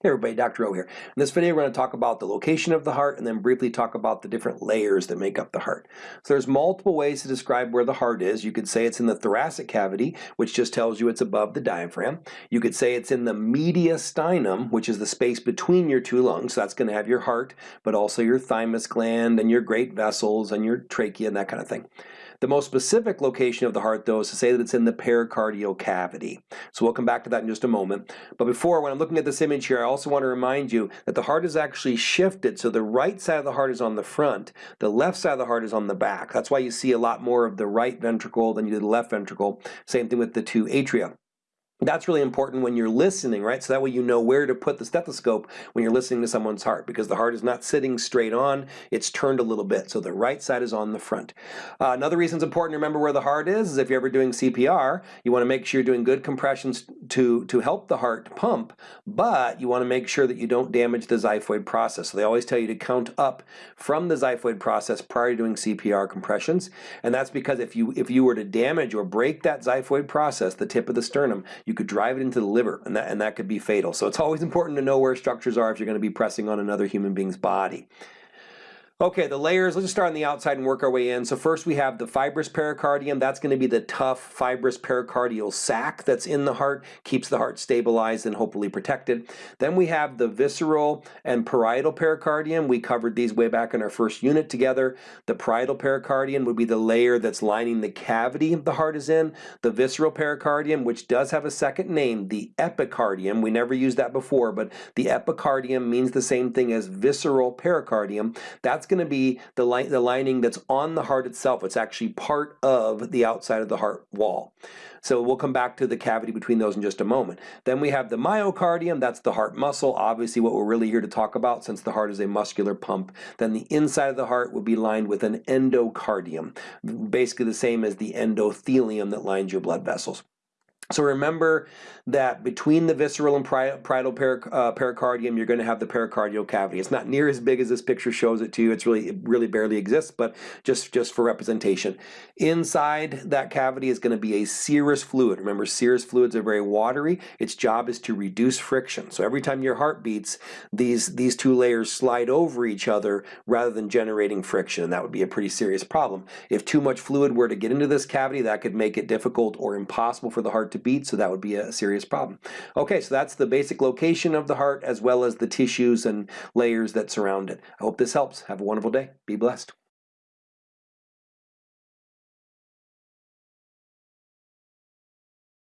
Hey everybody, Dr. O here. In this video we're going to talk about the location of the heart and then briefly talk about the different layers that make up the heart. So there's multiple ways to describe where the heart is. You could say it's in the thoracic cavity, which just tells you it's above the diaphragm. You could say it's in the mediastinum, which is the space between your two lungs. So that's going to have your heart, but also your thymus gland and your great vessels and your trachea and that kind of thing. The most specific location of the heart, though, is to say that it's in the pericardial cavity. So we'll come back to that in just a moment. But before, when I'm looking at this image here, I also want to remind you that the heart is actually shifted. So the right side of the heart is on the front, the left side of the heart is on the back. That's why you see a lot more of the right ventricle than you do the left ventricle. Same thing with the two atria. That's really important when you're listening, right? So that way you know where to put the stethoscope when you're listening to someone's heart because the heart is not sitting straight on, it's turned a little bit. So the right side is on the front. Uh, another reason it's important to remember where the heart is is if you're ever doing CPR, you want to make sure you're doing good compressions to, to help the heart pump, but you want to make sure that you don't damage the xiphoid process. So they always tell you to count up from the xiphoid process prior to doing CPR compressions. And that's because if you, if you were to damage or break that xiphoid process, the tip of the sternum, you could drive it into the liver and that, and that could be fatal. So it's always important to know where structures are if you're going to be pressing on another human being's body. Okay, the layers, let's just start on the outside and work our way in. So first we have the fibrous pericardium. That's going to be the tough fibrous pericardial sac that's in the heart, keeps the heart stabilized and hopefully protected. Then we have the visceral and parietal pericardium. We covered these way back in our first unit together. The parietal pericardium would be the layer that's lining the cavity the heart is in. The visceral pericardium, which does have a second name, the epicardium. We never used that before, but the epicardium means the same thing as visceral pericardium. That's going to be the, li the lining that's on the heart itself. It's actually part of the outside of the heart wall. So we'll come back to the cavity between those in just a moment. Then we have the myocardium, that's the heart muscle, obviously what we're really here to talk about since the heart is a muscular pump. Then the inside of the heart will be lined with an endocardium, basically the same as the endothelium that lines your blood vessels. So remember that between the visceral and parietal uh, pericardium, you're going to have the pericardial cavity. It's not near as big as this picture shows it to you. It's really, it really barely exists, but just, just for representation. Inside that cavity is going to be a serous fluid. Remember, serous fluids are very watery. Its job is to reduce friction. So every time your heart beats, these, these two layers slide over each other rather than generating friction, and that would be a pretty serious problem. If too much fluid were to get into this cavity, that could make it difficult or impossible for the heart to to beat, so that would be a serious problem. Okay, so that's the basic location of the heart as well as the tissues and layers that surround it. I hope this helps. Have a wonderful day. Be blessed.